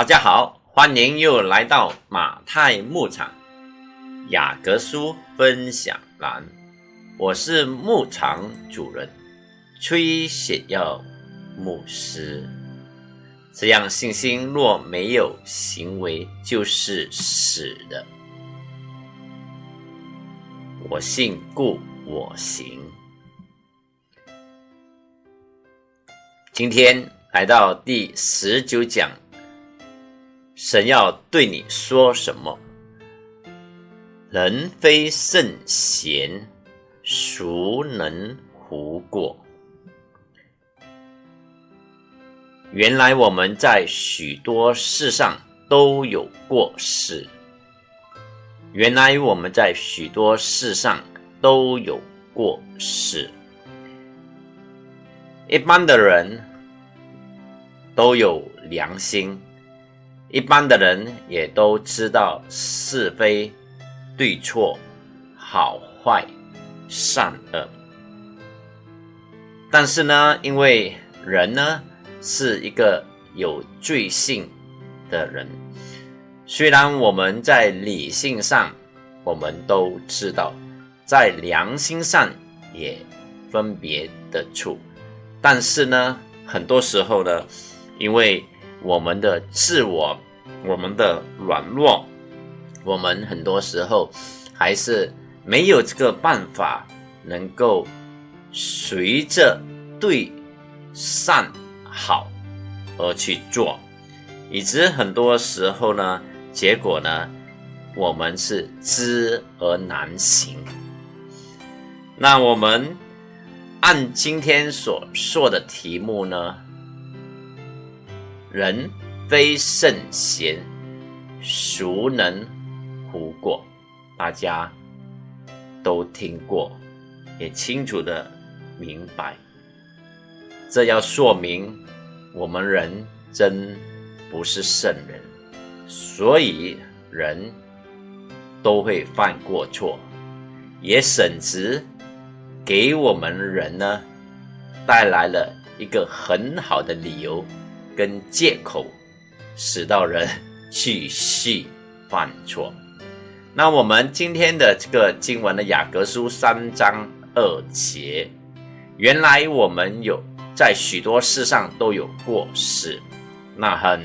大家好，欢迎又来到马太牧场雅各书分享栏，我是牧场主人崔雪耀牧师。这样信心若没有行为，就是死的。我信，故我行。今天来到第十九讲。神要对你说什么？人非圣贤，孰能无过？原来我们在许多事上都有过失。原来我们在许多事上都有过失。一般的人都有良心。一般的人也都知道是非、对错、好坏、善恶，但是呢，因为人呢是一个有罪性的人，虽然我们在理性上我们都知道，在良心上也分别得出，但是呢，很多时候呢，因为我们的自我，我们的软弱，我们很多时候还是没有这个办法，能够随着对善好而去做，以致很多时候呢，结果呢，我们是知而难行。那我们按今天所说的题目呢？人非圣贤，孰能无过？大家都听过，也清楚的明白。这要说明我们人真不是圣人，所以人都会犯过错，也甚至给我们人呢带来了一个很好的理由。跟借口，使到人继续犯错。那我们今天的这个经文的雅各书三章二节，原来我们有在许多事上都有过失，那很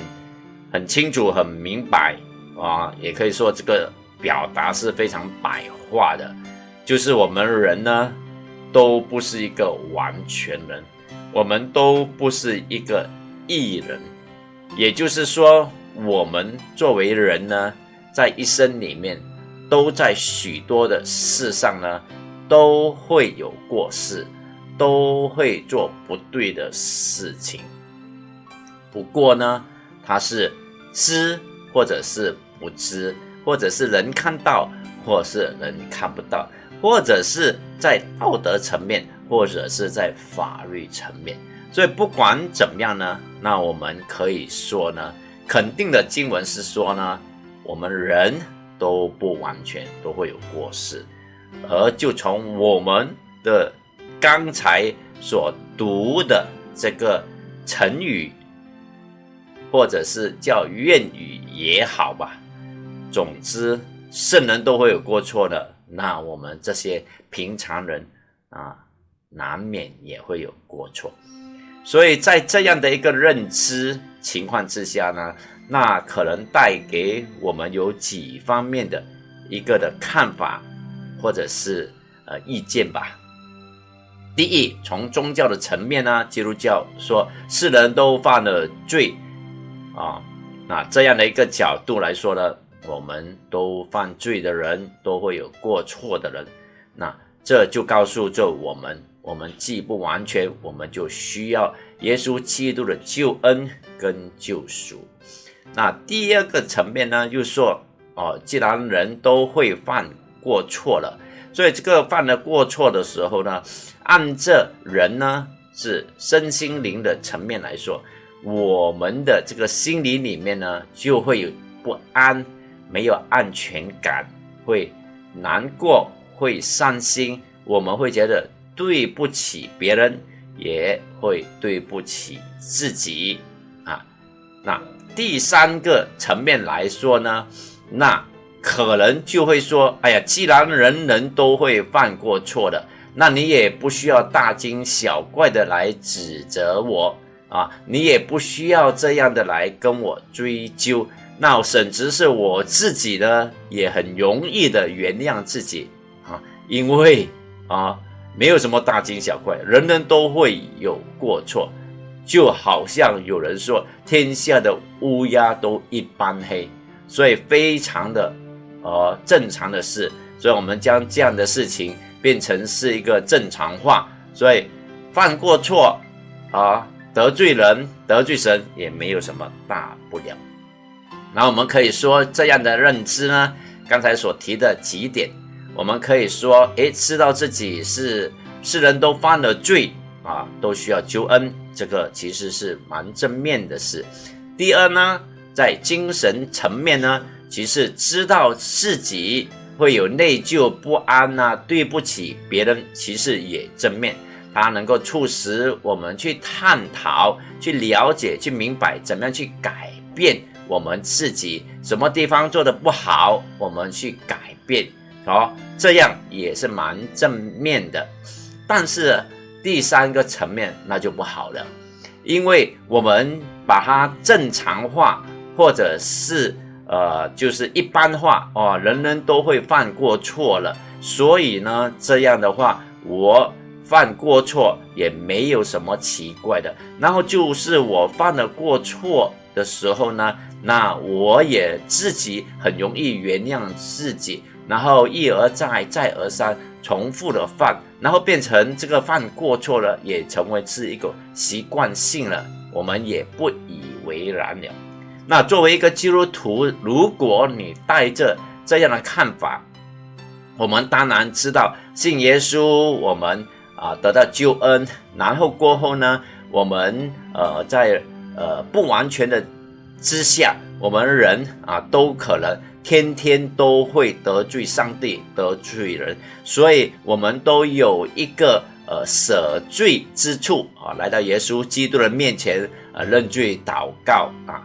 很清楚、很明白啊，也可以说这个表达是非常白话的，就是我们人呢都不是一个完全人，我们都不是一个。艺人，也就是说，我们作为人呢，在一生里面，都在许多的事上呢，都会有过失，都会做不对的事情。不过呢，他是知或者是不知，或者是能看到，或是人看不到，或者是在道德层面，或者是在法律层面。所以不管怎么样呢，那我们可以说呢，肯定的经文是说呢，我们人都不完全都会有过失，而就从我们的刚才所读的这个成语，或者是叫谚语也好吧，总之圣人都会有过错的，那我们这些平常人啊，难免也会有过错。所以在这样的一个认知情况之下呢，那可能带给我们有几方面的一个的看法，或者是呃意见吧。第一，从宗教的层面呢，基督教说世人都犯了罪啊，那这样的一个角度来说呢，我们都犯罪的人都会有过错的人，那这就告诉着我们。我们既不完全，我们就需要耶稣基督的救恩跟救赎。那第二个层面呢，就说，哦，既然人都会犯过错了，所以这个犯了过错的时候呢，按这人呢是身心灵的层面来说，我们的这个心理里面呢就会有不安，没有安全感，会难过，会伤心，我们会觉得。对不起别人，也会对不起自己啊。那第三个层面来说呢，那可能就会说，哎呀，既然人人都会犯过错的，那你也不需要大惊小怪的来指责我啊，你也不需要这样的来跟我追究。那甚至是我自己呢，也很容易的原谅自己啊，因为啊，没有什么大惊小怪，人人都会有过错，就好像有人说天下的乌鸦都一般黑，所以非常的呃正常的事，所以我们将这样的事情变成是一个正常化，所以犯过错啊，得罪人得罪神也没有什么大不了。那我们可以说这样的认知呢，刚才所提的几点，我们可以说，诶，知道自己是世人都犯了罪啊，都需要救恩，这个其实是蛮正面的事。第二呢，在精神层面呢，其实知道自己会有内疚不安呐，对不起别人，其实也正面，它能够促使我们去探讨、去了解、去明白怎么样去改变。我们自己什么地方做的不好，我们去改变，哦，这样也是蛮正面的。但是第三个层面那就不好了，因为我们把它正常化，或者是呃，就是一般化哦，人人都会犯过错了，所以呢，这样的话，我犯过错也没有什么奇怪的。然后就是我犯了过错的时候呢。那我也自己很容易原谅自己，然后一而再，再而三重复的犯，然后变成这个犯过错了，也成为是一个习惯性了，我们也不以为然了。那作为一个基督徒，如果你带着这样的看法，我们当然知道信耶稣，我们啊得到救恩，然后过后呢，我们呃在呃不完全的。之下，我们人啊都可能天天都会得罪上帝、得罪人，所以我们都有一个呃舍罪之处啊，来到耶稣基督的面前呃认罪祷告啊。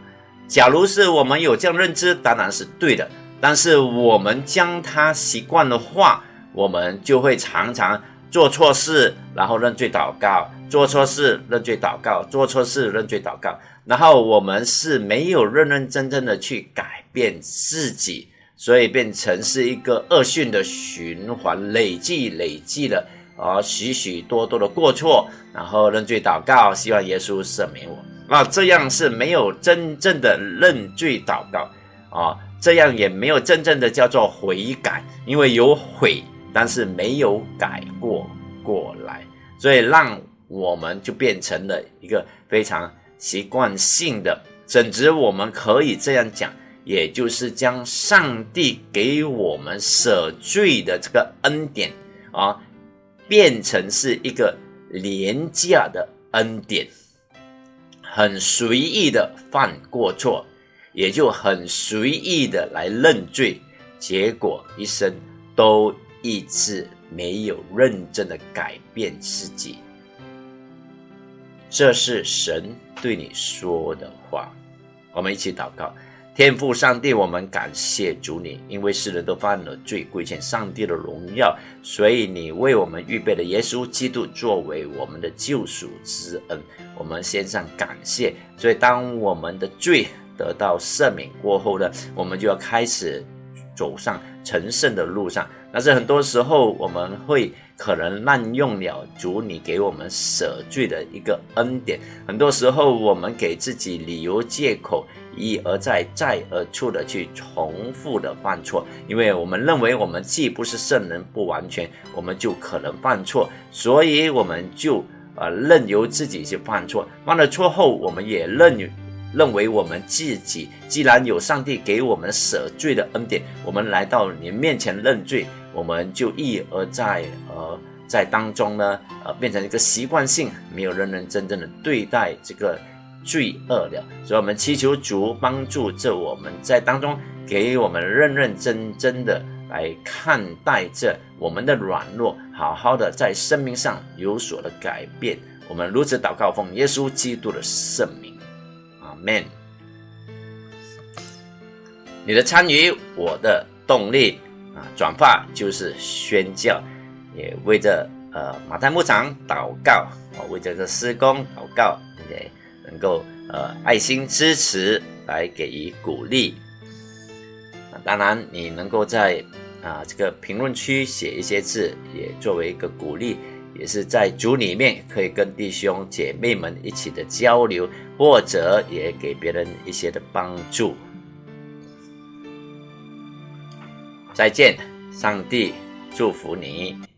假如是我们有这样认知，当然是对的。但是我们将它习惯的话，我们就会常常做错事，然后认罪祷告；做错事认罪祷告；做错事认罪祷告。然后我们是没有认认真真的去改变自己，所以变成是一个恶性的循环，累计累计了啊许许多多的过错，然后认罪祷告，希望耶稣赦免我。啊，这样是没有真正的认罪祷告啊，这样也没有真正的叫做悔改，因为有悔，但是没有改过过来，所以让我们就变成了一个非常。习惯性的，甚至我们可以这样讲，也就是将上帝给我们舍罪的这个恩典啊，变成是一个廉价的恩典，很随意的犯过错，也就很随意的来认罪，结果一生都一直没有认真的改变自己。这是神对你说的话，我们一起祷告。天父上帝，我们感谢主你，因为世人都犯了罪，亏欠上帝的荣耀，所以你为我们预备了耶稣基督作为我们的救赎之恩，我们献上感谢。所以当我们的罪得到赦免过后呢，我们就要开始走上成圣的路上。但是很多时候我们会。可能滥用了主你给我们舍罪的一个恩典，很多时候我们给自己理由借口，一而再再而处的去重复的犯错，因为我们认为我们既不是圣人不完全，我们就可能犯错，所以我们就呃任由自己去犯错，犯了错后，我们也认认为我们自己既然有上帝给我们舍罪的恩典，我们来到你面前认罪。我们就一而再，而，在当中呢，呃，变成一个习惯性，没有认认真真的对待这个罪恶了。所以，我们祈求主帮助着我们在当中，给我们认认真真的来看待这我们的软弱，好好的在生命上有所的改变。我们如此祷告，奉耶稣基督的圣名，阿门。你的参与，我的动力啊！转发就是宣教，也为着呃马太牧场祷告啊，为这个施工祷告，也能够呃爱心支持来给予鼓励。当然，你能够在啊这个评论区写一些字，也作为一个鼓励，也是在组里面可以跟弟兄姐妹们一起的交流，或者也给别人一些的帮助。再见，上帝祝福你。